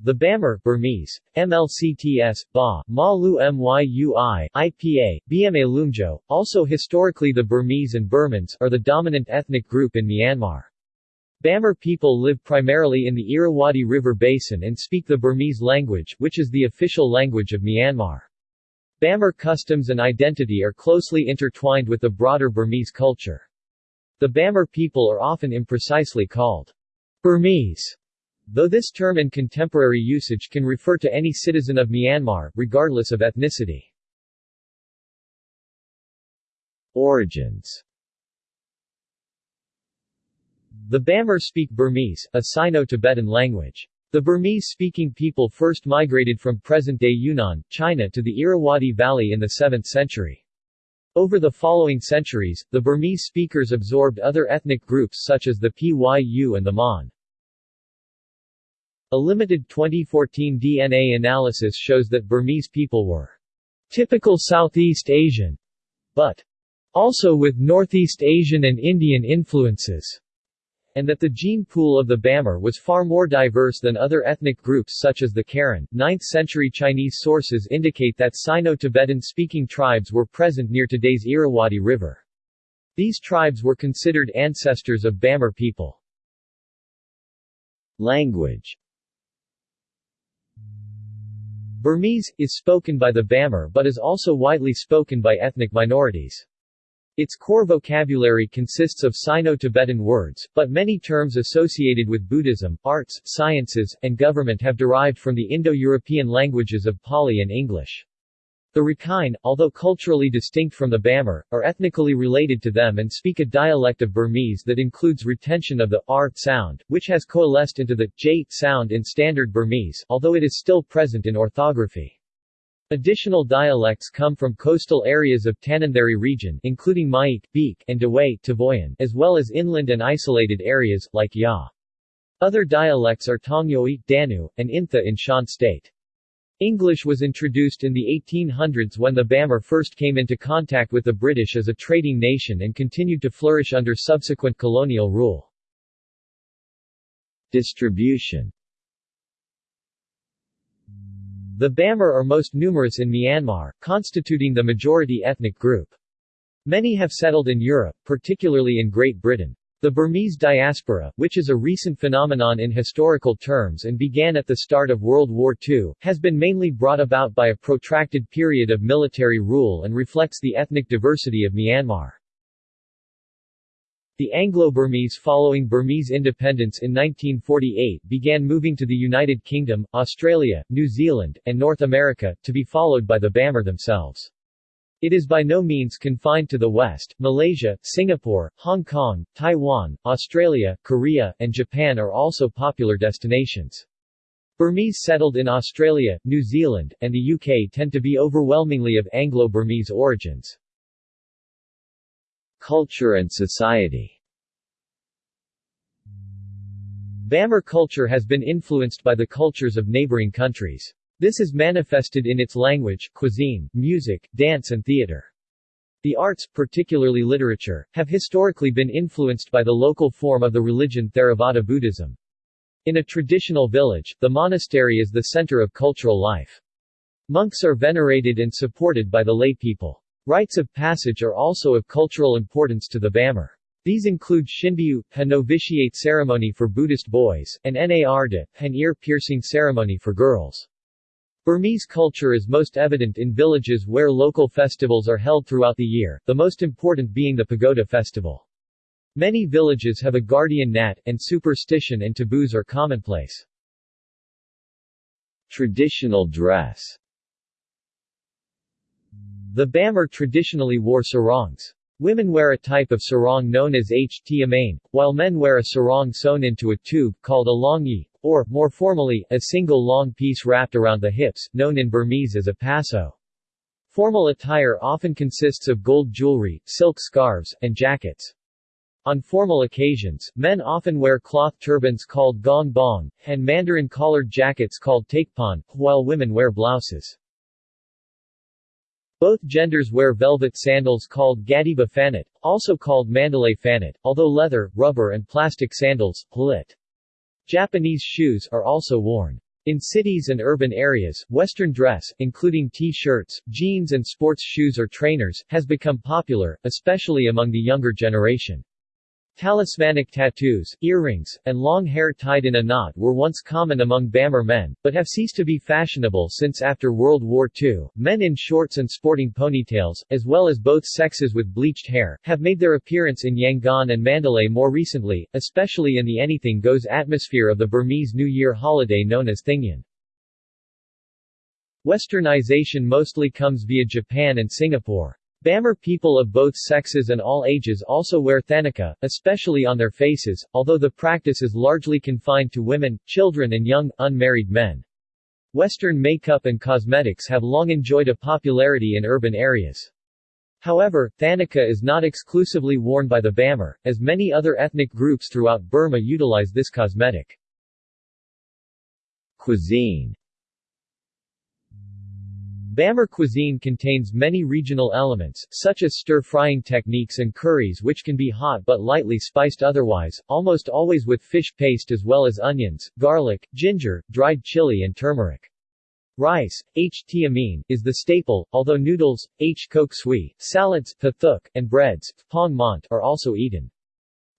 The Bamar Burmese, MLCTS, Ba, Ma Lu Myui, IPA, Bma Lumjo, also historically the Burmese and Burmans, are the dominant ethnic group in Myanmar. Bamar people live primarily in the Irrawaddy River Basin and speak the Burmese language, which is the official language of Myanmar. Bamar customs and identity are closely intertwined with the broader Burmese culture. The Bamar people are often imprecisely called Burmese Though this term in contemporary usage can refer to any citizen of Myanmar, regardless of ethnicity. Origins The Bamar speak Burmese, a Sino-Tibetan language. The Burmese-speaking people first migrated from present-day Yunnan, China to the Irrawaddy Valley in the 7th century. Over the following centuries, the Burmese speakers absorbed other ethnic groups such as the Pyu and the Mon. A limited 2014 DNA analysis shows that Burmese people were typical Southeast Asian, but also with Northeast Asian and Indian influences, and that the gene pool of the Bamar was far more diverse than other ethnic groups such as the Karen. 9th century Chinese sources indicate that Sino-Tibetan speaking tribes were present near today's Irrawaddy River. These tribes were considered ancestors of Bamar people. Language Burmese, is spoken by the Bamar but is also widely spoken by ethnic minorities. Its core vocabulary consists of Sino-Tibetan words, but many terms associated with Buddhism, arts, sciences, and government have derived from the Indo-European languages of Pali and English. The Rakhine, although culturally distinct from the Bamar, are ethnically related to them and speak a dialect of Burmese that includes retention of the r sound, which has coalesced into the j sound in Standard Burmese, although it is still present in orthography. Additional dialects come from coastal areas of Tanintharyi region including Myeik, Beik, and Dawei Tavoyan, as well as inland and isolated areas, like Ya. Other dialects are Taungyo, Danu, and Intha in Shan state. English was introduced in the 1800s when the Bamar first came into contact with the British as a trading nation and continued to flourish under subsequent colonial rule. Distribution The Bamar are most numerous in Myanmar, constituting the majority ethnic group. Many have settled in Europe, particularly in Great Britain. The Burmese diaspora, which is a recent phenomenon in historical terms and began at the start of World War II, has been mainly brought about by a protracted period of military rule and reflects the ethnic diversity of Myanmar. The Anglo-Burmese following Burmese independence in 1948 began moving to the United Kingdom, Australia, New Zealand, and North America, to be followed by the Bamar themselves. It is by no means confined to the West. Malaysia, Singapore, Hong Kong, Taiwan, Australia, Korea, and Japan are also popular destinations. Burmese settled in Australia, New Zealand, and the UK tend to be overwhelmingly of Anglo-Burmese origins. Culture and society Bamar culture has been influenced by the cultures of neighboring countries. This is manifested in its language, cuisine, music, dance and theater. The arts, particularly literature, have historically been influenced by the local form of the religion Theravada Buddhism. In a traditional village, the monastery is the center of cultural life. Monks are venerated and supported by the lay people. Rites of passage are also of cultural importance to the Bamar. These include Shinbyu, a novitiate ceremony for Buddhist boys, and Narda, an ear-piercing ceremony for girls. Burmese culture is most evident in villages where local festivals are held throughout the year, the most important being the Pagoda festival. Many villages have a guardian nat, and superstition and taboos are commonplace. Traditional dress The Bamar traditionally wore sarongs. Women wear a type of sarong known as ht while men wear a sarong sewn into a tube, called a longyi, or, more formally, a single long piece wrapped around the hips, known in Burmese as a paso. Formal attire often consists of gold jewelry, silk scarves, and jackets. On formal occasions, men often wear cloth turbans called gong bong, and mandarin collared jackets called takpan, while women wear blouses. Both genders wear velvet sandals called gadiba fanat, also called mandalay fanat, although leather, rubber and plastic sandals, palit. Japanese shoes, are also worn. In cities and urban areas, Western dress, including T-shirts, jeans and sports shoes or trainers, has become popular, especially among the younger generation. Talismanic tattoos, earrings, and long hair tied in a knot were once common among Bamar men, but have ceased to be fashionable since after World War II. Men in shorts and sporting ponytails, as well as both sexes with bleached hair, have made their appearance in Yangon and Mandalay more recently, especially in the anything goes atmosphere of the Burmese New Year holiday known as Thingyan. Westernization mostly comes via Japan and Singapore. Bamar people of both sexes and all ages also wear thanaka, especially on their faces, although the practice is largely confined to women, children and young, unmarried men. Western makeup and cosmetics have long enjoyed a popularity in urban areas. However, thanaka is not exclusively worn by the Bamar, as many other ethnic groups throughout Burma utilize this cosmetic. Cuisine Bamar cuisine contains many regional elements, such as stir-frying techniques and curries which can be hot but lightly spiced otherwise, almost always with fish paste as well as onions, garlic, ginger, dried chili and turmeric. Rice, h tiamin, is the staple, although noodles, h kok sui, salads, pathuk, and breads, pong mont, are also eaten.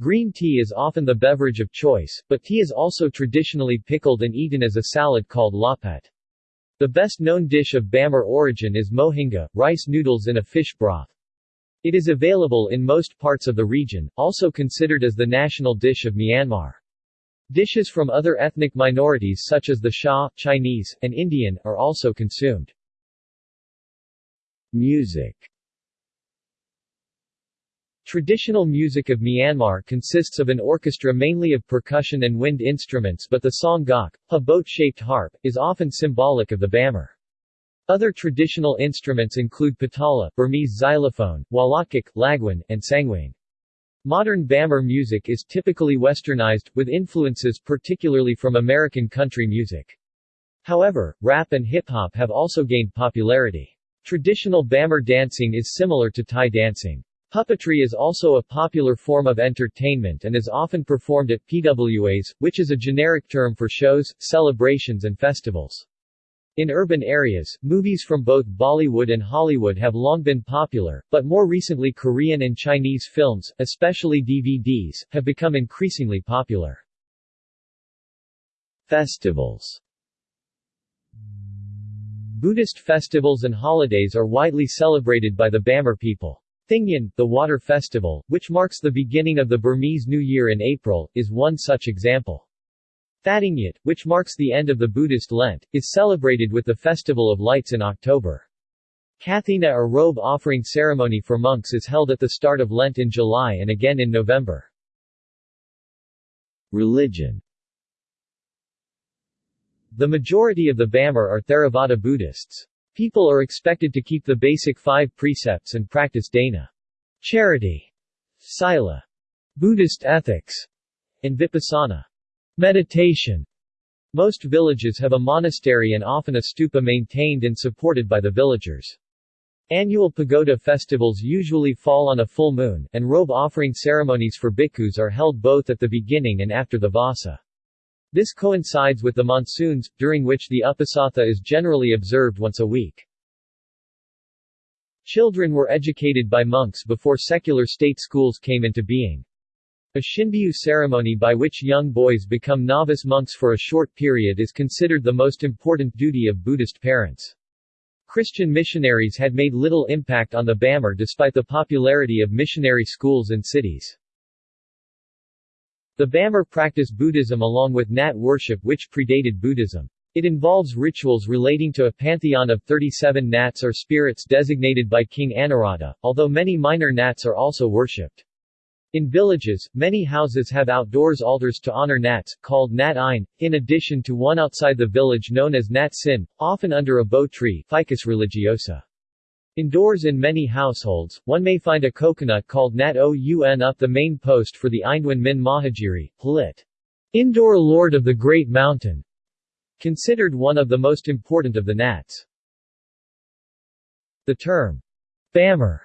Green tea is often the beverage of choice, but tea is also traditionally pickled and eaten as a salad called lahpet. The best-known dish of Bamar origin is mohinga, rice noodles in a fish broth. It is available in most parts of the region, also considered as the national dish of Myanmar. Dishes from other ethnic minorities such as the Shan, Chinese, and Indian, are also consumed. Music Traditional music of Myanmar consists of an orchestra mainly of percussion and wind instruments but the saung gauk, a boat-shaped harp, is often symbolic of the Bamar. Other traditional instruments include patala, Burmese xylophone, walakik, lagwan, and sangwain. Modern Bamar music is typically westernized, with influences particularly from American country music. However, rap and hip-hop have also gained popularity. Traditional Bamar dancing is similar to Thai dancing. Puppetry is also a popular form of entertainment and is often performed at PWAs, which is a generic term for shows, celebrations and festivals. In urban areas, movies from both Bollywood and Hollywood have long been popular, but more recently Korean and Chinese films, especially DVDs, have become increasingly popular. Festivals Buddhist festivals and holidays are widely celebrated by the Bamar people. Thingyan, the water festival, which marks the beginning of the Burmese New Year in April, is one such example. Thadingyut, which marks the end of the Buddhist Lent, is celebrated with the Festival of Lights in October. Kathina or robe offering ceremony for monks is held at the start of Lent in July and again in November. Religion The majority of the Bamar are Theravada Buddhists. People are expected to keep the basic five precepts and practice dana, charity, sila, Buddhist ethics, and vipassana, meditation. Most villages have a monastery and often a stupa maintained and supported by the villagers. Annual pagoda festivals usually fall on a full moon, and robe offering ceremonies for bhikkhus are held both at the beginning and after the vasa. This coincides with the monsoons, during which the Uposatha is generally observed once a week. Children were educated by monks before secular state schools came into being. A Shinbyu ceremony by which young boys become novice monks for a short period is considered the most important duty of Buddhist parents. Christian missionaries had made little impact on the Bamar despite the popularity of missionary schools and cities. The Bamar practice Buddhism along with Nat worship which predated Buddhism. It involves rituals relating to a pantheon of 37 Nats or spirits designated by King Anawrahta, although many minor Nats are also worshipped. In villages, many houses have outdoors altars to honor Nats, called Nat Ein, in addition to one outside the village known as Nat Sin, often under a bo tree Ficus religiosa. Indoors in many households, one may find a coconut called Nat Oun up the main post for the Indwan Min Mahagiri, lit. Indoor Lord of the Great Mountain, considered one of the most important of the Nats. The term, Bamar,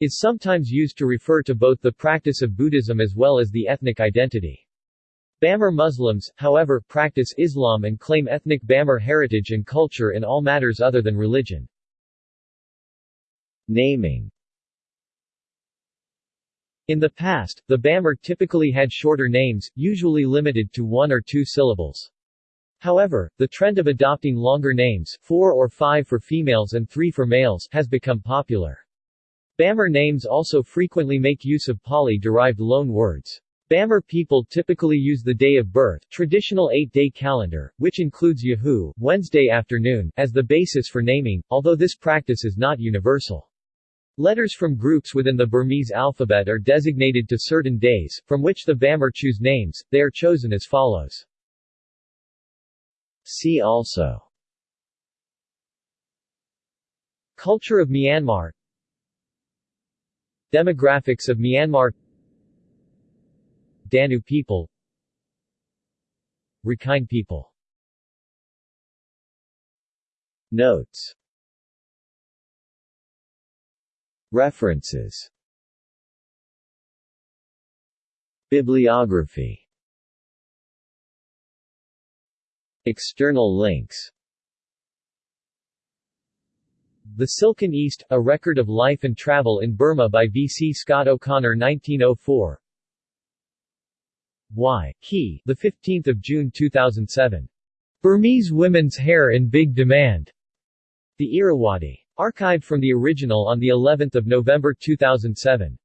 is sometimes used to refer to both the practice of Buddhism as well as the ethnic identity. Bamar Muslims, however, practice Islam and claim ethnic Bamar heritage and culture in all matters other than religion. Naming In the past, the Bamar typically had shorter names, usually limited to one or two syllables. However, the trend of adopting longer names four or five for females and three for males has become popular. Bamar names also frequently make use of Pali-derived loan words. Bamar people typically use the day of birth traditional eight-day calendar, which includes Yahoo Wednesday afternoon, as the basis for naming, although this practice is not universal. Letters from groups within the Burmese alphabet are designated to certain days, from which the Bamar choose names, they are chosen as follows. See also. Culture of Myanmar. Demographics of Myanmar. Danu people. Rakhine people. Notes References Bibliography External links The Silken East, A Record of Life and Travel in Burma by V. C. Scott O'Connor 1904 Y. Key, the 15th of June 2007. Burmese women's hair in big demand. The Irrawaddy. Archived from the original on the 11th of November 2007.